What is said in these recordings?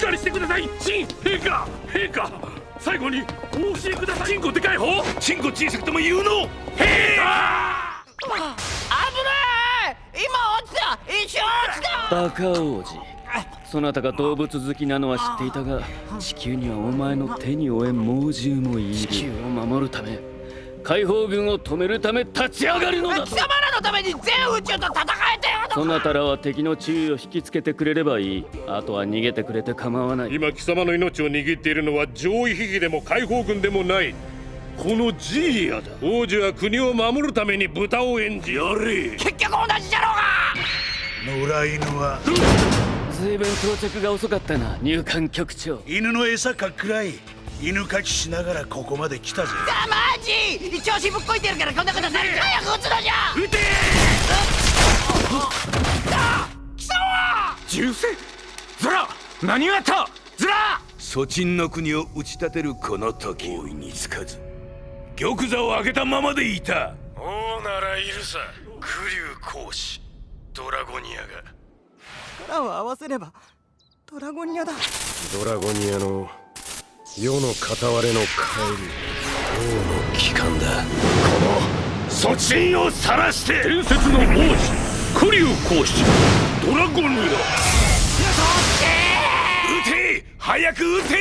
かりしてください。陳陛下。陛下最後にお教えください。チンコでかい方。チンコ小さくても有能陛下。危ない。今落ちた。一瞬落ちた。バカ王子。そなたが動物好きなのは知っていたが地球にはお前の手に負え猛獣もいる。地球を守るため解放軍を止めるため立ち上がるのだ貴様らのために全宇宙と戦えてよそなたらは敵の注意を引きつけてくれればいい。あとは逃げてくれて構わない。今貴様の命を握っているのは上位秘技でも解放軍でもない。このジーリアだ。王子は国を守るために豚を演じやれ。結局同じじゃろうが。野良犬は。随分到着が遅かったな入管局長。犬の餌かっくらい犬かきしながらここまで来たぜ。さあマジ調子ぶっこいてるからこんなことされて早く撃つのじゃ！撃て！貴様銃声。ズラ！何をやった？ズラ！蘇陳の国を打ち立てるこの時。大いにつかず。玉座を開けたままでいた。王ならいるさ。九竜公使ドラゴニアが。力を合わせればドラゴニアだ。ドラゴニアの世の片割れの帰り王の帰還だ。この蘇陳を晒して伝説の王子九竜公使ドラゴニア撃て早く撃て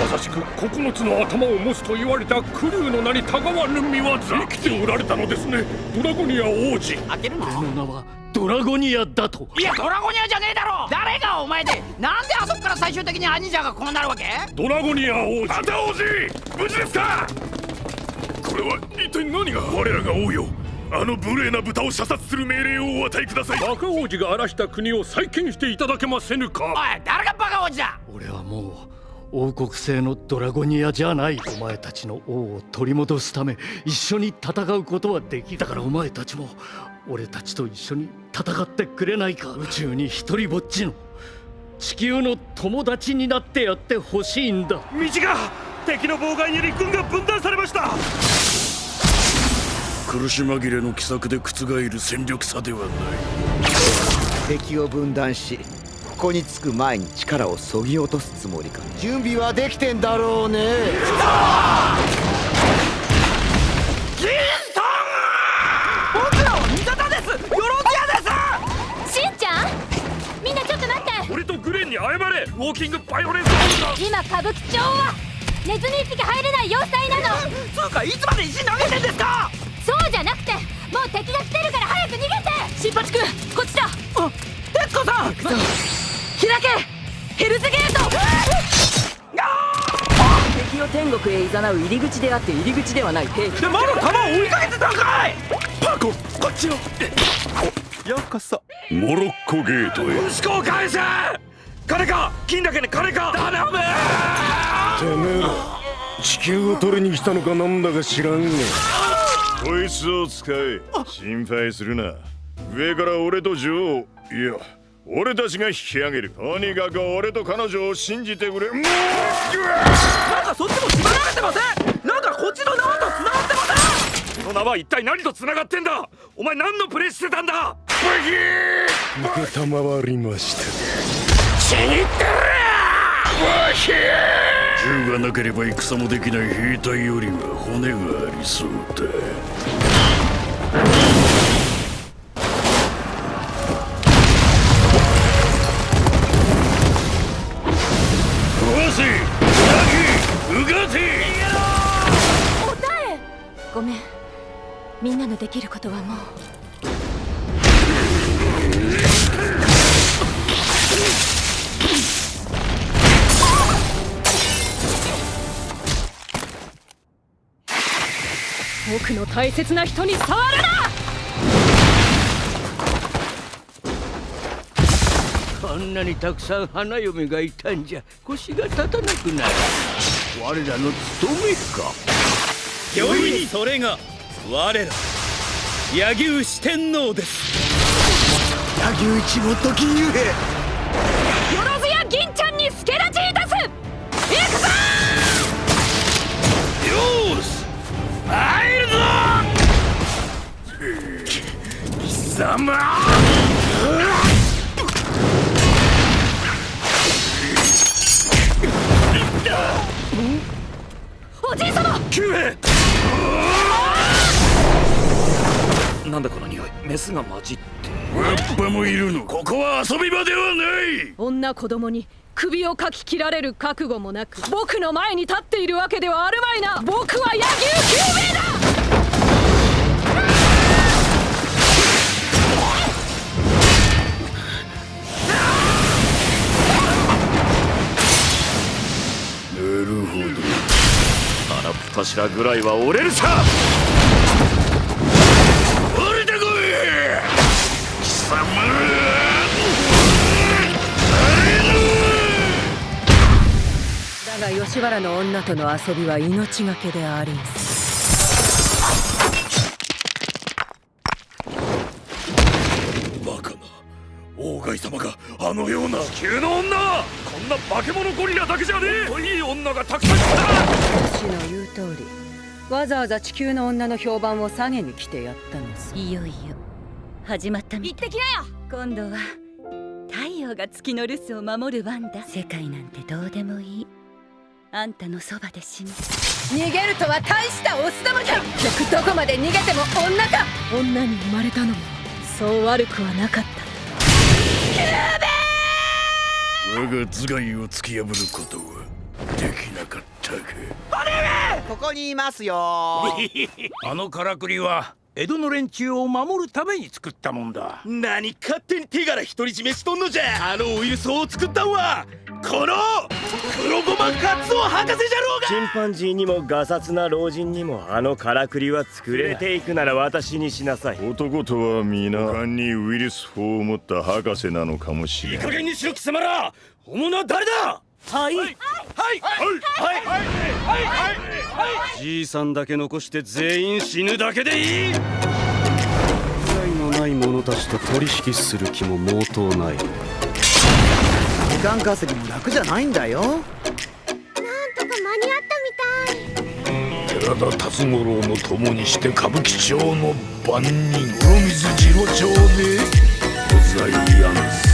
まさしく九つの頭を持つと言われたクリュウの名にたがわぬ見業生きておられたのですねドラゴニア王子。開けるの俺の名はドラゴニアだと。いやドラゴニアじゃねえだろ。誰がお前でなんで終的にアニジャがこうなるわけ？ドラゴニア王子。あんた王子！無事ですか？これは一体何が？我らが王よ。あの無礼な豚を射殺する命令をお与えください。バカ王子が荒らした国を再建していただけませぬか？おい誰がバカ王子だ？俺はもう王国製のドラゴニアじゃない。お前たちの王を取り戻すため一緒に戦うことはできだからお前たちも俺たちと一緒に戦ってくれないか？宇宙に一人ぼっちの地球の友達になってやってほしいんだ。道が敵の妨害により軍が分断されました！苦し紛れの奇策で覆る戦力差ではない。敵を分断しここに着く前に力をそぎ落とすつもりか。準備はできてんだろうねンに謝れ。ウォーキングバイオレンス今歌舞伎町はネズミ一匹入れない要塞なの。つうかいつまで石投げてんですか。そうじゃなくてもう敵が来てるから早く逃げて。新八君こっちだ。あ徹子さん。開け。ヘルズゲート。敵を天国へ誘う入り口であって入り口ではない。兵器でまだ弾を追いかけてたんかい。パコこっちを。ようこそモロッコゲートへ。息子を返せ金か？金だけに金か？頼む！てめえら地球を取りに来たのかなんだか知らんが。こいつを使え心配するな。上から俺と女王いや俺たちが引き上げる。とにかく俺と彼女を信じてくれ。もうなんかそっちも縛られてません？なんかこっちの縄と繋がってません？この縄は一体何と繋がってんだ？お前何のプレイしてたんだ？バキー承りましたちぎってるバキー銃がなければ戦もできない兵隊よりは骨がありそうだごめん。みんなのできることはもう。僕の大切な人に触るな！こんなにたくさん花嫁がいたんじゃ腰が立たなくなる。我らの務めか。御意にそれが我ら柳生四天王です。柳生一も時ゆえなんだこの匂い？メスが混じって。わッパもいるの。ここは遊び場ではない。女子供に首をかき切られる覚悟もなく僕の前に立っているわけではあるまいな。僕は野球球名柱ぐらいは折れるさ。降りてこい貴様だが吉原の女との遊びは命がけでありん様があのような。地球の女。こんな化け物ゴリラだけじゃねえ。いい女がたくさんいた。私の言う通りわざわざ地球の女の評判を下げに来てやったのさ。いよいよ始まったみたい。行ってきなよ！今度は太陽が月の留守を守る番だ。世界なんてどうでもいい。あんたのそばで死ぬ逃げるとは大したオスどもじゃ結局どこまで逃げても女か！女に生まれたのもそう悪くはなかった。我が頭蓋を突き破ることはここにいますよ。あのからくりは江戸の連中を守るために作ったもんだ。何勝手に手柄独り占めしとんのじゃ。あのウイルスを作ったんはこの黒ゴマカツオ博士じゃろうが。チンパンジーにもガサツな老人にもあのからくりは作れていくなら私にしなさい。男とは皆。勘にウイルス法を持った博士なのかもしれない。いい加減にしろ貴様ら。本物は誰だ？はいはいはい。はい。はいじいさんだけ残して全員死ぬだけでいい。害のない者たちと取引する気も毛頭ない。時間稼ぎも楽じゃないんだよ。なんとか間に合ったみたい。寺田辰五郎の共にして歌舞伎町の番人黒水次郎町でございやんす